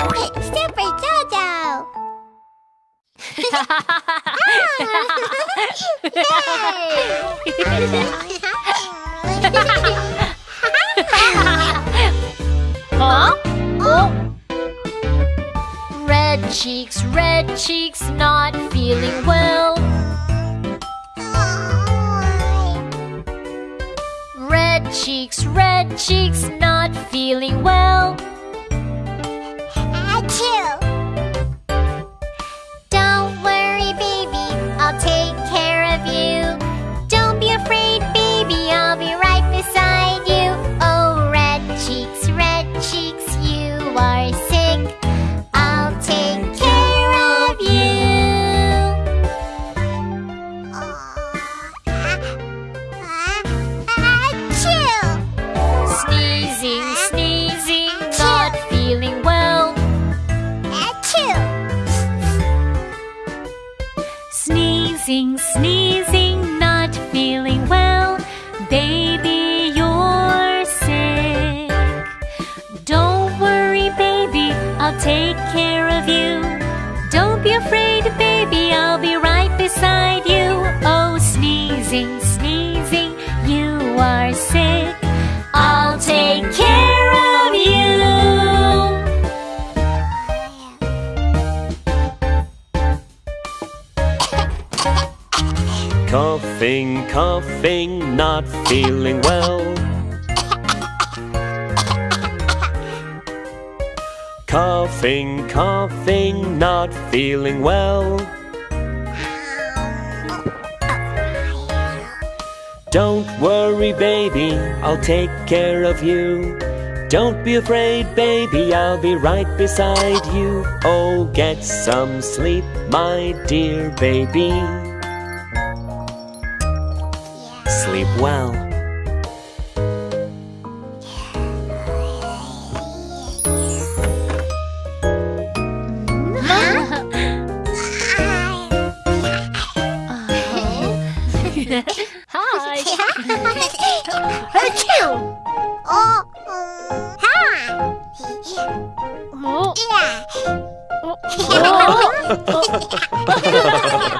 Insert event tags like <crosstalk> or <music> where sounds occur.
Super Jojo! <laughs> Huh? Oh. Red cheeks, red cheeks, not feeling well. Red cheeks, red cheeks, not feeling well. Sneezing, sneezing, not feeling well. Baby, you're sick. Don't worry, baby, I'll take care of you. Don't be afraid, baby, I'll be right Coughing, coughing, not feeling well. Coughing, coughing, not feeling well. Don't worry, baby, I'll take care of you. Don't be afraid, baby, I'll be right beside you. Oh, get some sleep, my dear baby. Sleep well. Hi. Achoo! Oh, hi! Oh. Yeah. <laughs> Oh. <laughs> <laughs>